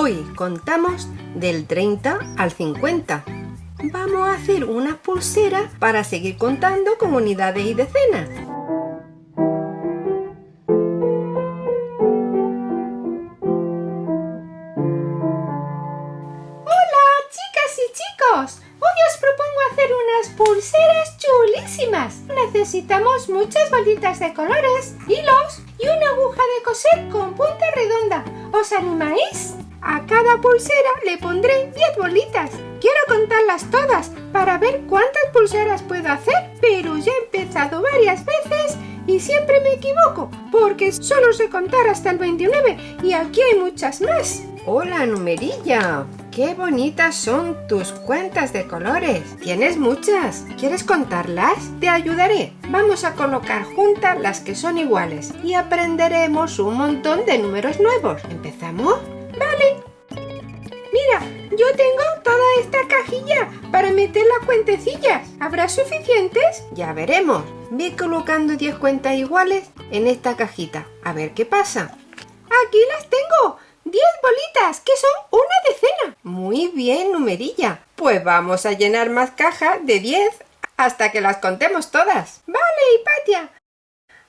Hoy contamos del 30 al 50. Vamos a hacer una pulsera para seguir contando con unidades y decenas. Hola chicas y chicos, hoy os propongo hacer unas pulseras chulísimas. Necesitamos muchas bolitas de colores, hilos y una aguja de coser con punta redonda. ¿Os animáis? A cada pulsera le pondré 10 bolitas. Quiero contarlas todas para ver cuántas pulseras puedo hacer, pero ya he empezado varias veces y siempre me equivoco, porque solo sé contar hasta el 29 y aquí hay muchas más. Hola numerilla, qué bonitas son tus cuentas de colores. Tienes muchas, ¿quieres contarlas? Te ayudaré. Vamos a colocar juntas las que son iguales y aprenderemos un montón de números nuevos. ¿Empezamos? Vale. Mira, yo tengo toda esta cajilla para meter las cuentecillas. ¿Habrá suficientes? Ya veremos. Ve colocando 10 cuentas iguales en esta cajita. A ver qué pasa. Aquí las tengo. 10 bolitas, que son una decena. Muy bien, numerilla. Pues vamos a llenar más cajas de 10 hasta que las contemos todas. Vale, Hipatia.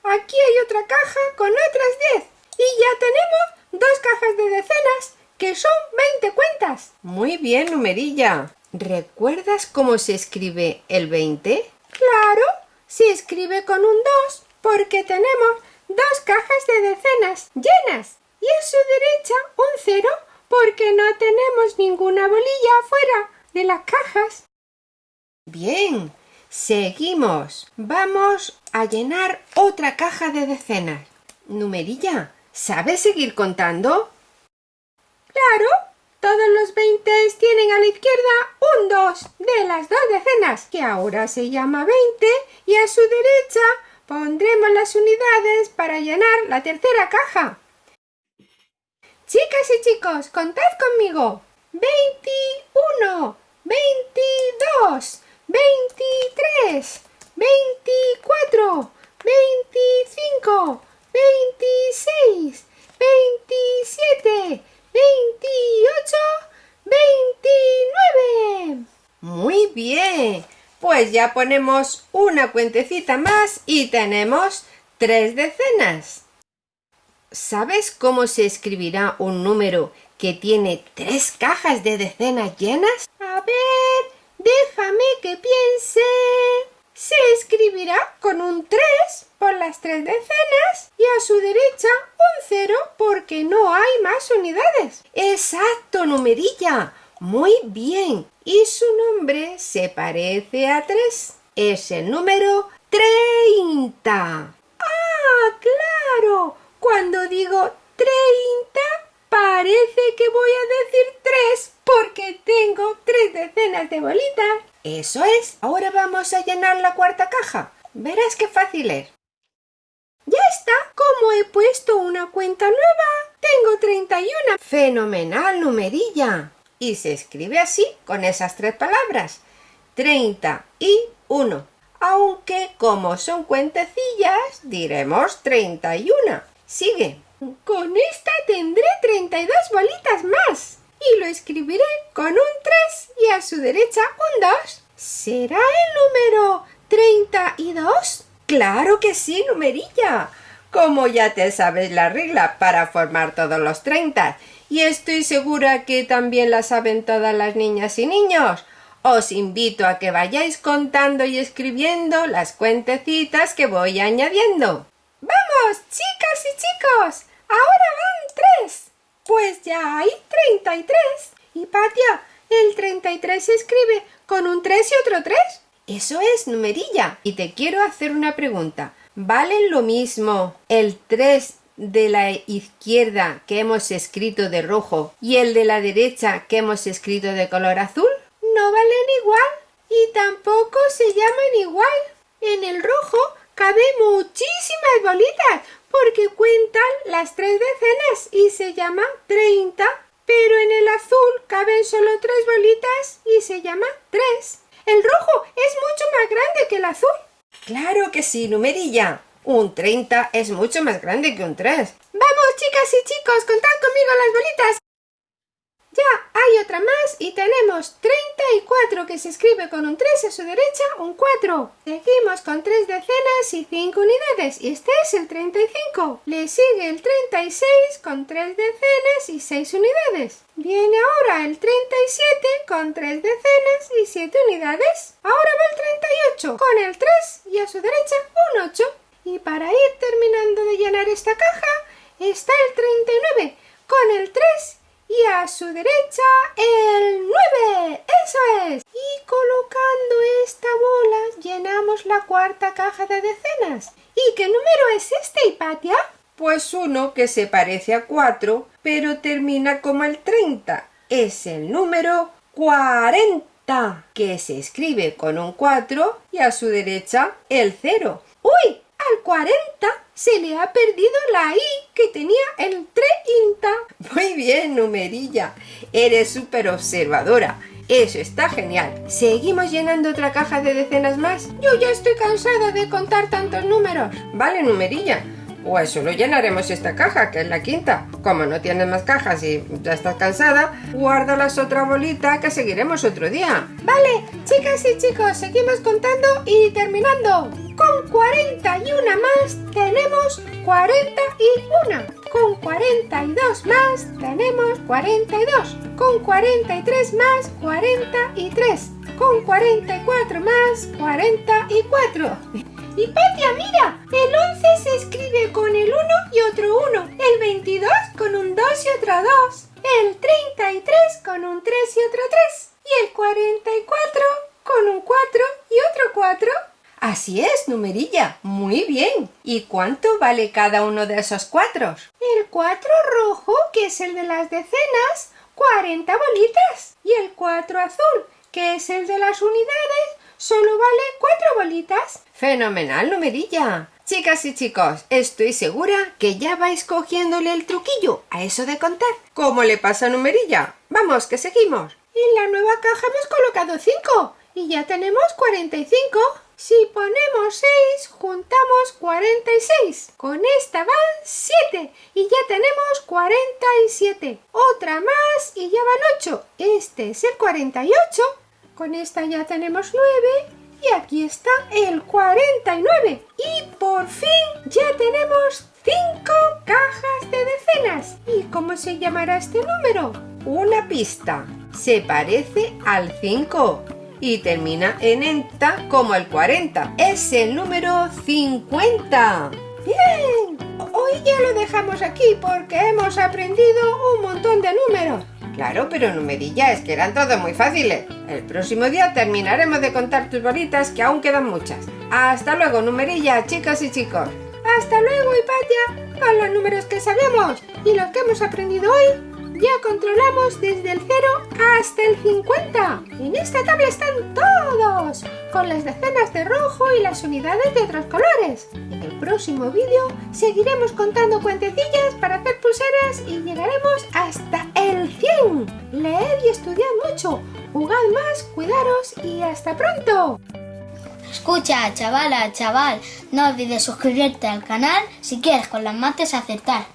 Aquí hay otra caja con otras 10. Y ya tenemos dos cajas de decenas, que son 20 cuentas. Muy bien, numerilla. ¿Recuerdas cómo se escribe el 20? Claro, se escribe con un 2 porque tenemos dos cajas de decenas llenas y a su derecha un 0 porque no tenemos ninguna bolilla afuera de las cajas. Bien, seguimos. Vamos a llenar otra caja de decenas. Numerilla, ¿Sabes seguir contando? Claro, todos los 20 tienen a la izquierda un 2 de las dos decenas, que ahora se llama 20, y a su derecha pondremos las unidades para llenar la tercera caja. Chicas y chicos, contad conmigo. 21, 22, 23, 24, 25, 26, 27, 28, 29. Muy bien. Pues ya ponemos una cuentecita más y tenemos tres decenas. ¿Sabes cómo se escribirá un número que tiene tres cajas de decenas llenas? A ver, déjame que piense. Se escribirá con un 3 por las tres decenas y a su derecha un 0 porque no hay más unidades. ¡Exacto, numerilla! Muy bien. Y su nombre se parece a 3. Es el número 30. ¡Ah, claro! Cuando digo 30 parece que voy a decir 3 porque tengo tres decenas de bolitas. Eso es. Ahora vamos a llenar la cuarta caja. Verás qué fácil es. ¡Ya está! Como he puesto una cuenta nueva, tengo 31. ¡Fenomenal, numerilla! Y se escribe así, con esas tres palabras. 30 y 1. Aunque como son cuentecillas, diremos 31. Sigue. Con esta tendré 32 bolitas más. Y lo escribiré con un 3 y a su derecha un 2. ¿Será el número 32? ¡Claro que sí, numerilla! Como ya te sabes la regla para formar todos los 30 y estoy segura que también la saben todas las niñas y niños, os invito a que vayáis contando y escribiendo las cuentecitas que voy añadiendo. ¡Vamos, chicas y chicos! ¡Ahora van tres! Pues ya hay 33. Y Patia, el 33 se escribe con un 3 y otro 3. Eso es, numerilla. Y te quiero hacer una pregunta. ¿Valen lo mismo el 3 de la izquierda que hemos escrito de rojo y el de la derecha que hemos escrito de color azul? No valen igual y tampoco se llaman igual. En el rojo caben muchísimas bolitas porque cuentan las tres decenas y se llama 30, pero en el azul caben solo tres bolitas y se llama 3. El rojo es mucho más grande que el azul. Claro que sí, numerilla. Un 30 es mucho más grande que un 3. Vamos, chicas y chicos, contad conmigo las bolitas. Otra más y tenemos 34 que se escribe con un 3 a su derecha, un 4. Seguimos con 3 decenas y 5 unidades y este es el 35. Le sigue el 36 con 3 decenas y 6 unidades. Viene ahora el 37 con 3 decenas y 7 unidades. Ahora va el 38 con el 3 y a su derecha un 8. Y para ir terminando de llenar esta caja está el 39 con el 3 y a su derecha el 9. ¡Eso es! Y colocando esta bola llenamos la cuarta caja de decenas. ¿Y qué número es este, Hipatia? Pues uno que se parece a 4, pero termina como el 30. Es el número 40, que se escribe con un 4 y a su derecha el 0. ¡Uy! Al 40 se le ha perdido la I que tenía el 30. Muy bien, numerilla. Eres súper observadora. Eso está genial. ¿Seguimos llenando otra caja de decenas más? Yo ya estoy cansada de contar tantos números. Vale, numerilla. Pues solo llenaremos esta caja, que es la quinta. Como no tienes más cajas y ya estás cansada, guarda las otra bolita que seguiremos otro día. Vale, chicas y chicos, seguimos contando y terminando. Con 41 más tenemos 41. Con 42 más tenemos 42. Con 43 más 43. Con 44 más 44. Y Patia, mira, el 11 se escribe con el 1 y otro 1, el 22 con un 2 y otro 2, el 33 con un 3 y otro 3, y el 44 con un 4 y otro 4. Así es, numerilla. Muy bien. ¿Y cuánto vale cada uno de esos cuatros? El 4 rojo, que es el de las decenas, 40 bolitas. Y el 4 azul, que es el de las unidades, solo vale cuatro bolitas. Fenomenal, numerilla. Chicas y chicos, estoy segura que ya vais cogiéndole el truquillo a eso de contar. ¿Cómo le pasa a numerilla? Vamos, que seguimos. En la nueva caja hemos colocado 5 y ya tenemos 45. Si ponemos 6, juntamos 46. Con esta van 7 y ya tenemos 47. Otra más y ya van 8. Este es el 48. Con esta ya tenemos 9 y aquí está el 49. Y por fin ya tenemos 5 cajas de decenas. ¿Y cómo se llamará este número? Una pista. Se parece al 5 y termina en enta como el 40. Es el número 50. ¡Bien! Hoy ya lo dejamos aquí porque hemos aprendido un montón de números. Claro, pero numerilla, es que eran todos muy fáciles. El próximo día terminaremos de contar tus bolitas, que aún quedan muchas. Hasta luego, numerilla, chicas y chicos. Hasta luego, Hipatia. Con los números que sabemos y los que hemos aprendido hoy, ya controlamos desde el 0 hasta el 50. En esta tabla están todos, con las decenas de rojo y las unidades de otros colores. En el próximo vídeo seguiremos contando cuentecillas para hacer pulseras y llegaremos hasta Jugad más, cuidaros y hasta pronto. Escucha, chavala, chaval, no olvides suscribirte al canal si quieres con las mates acertar.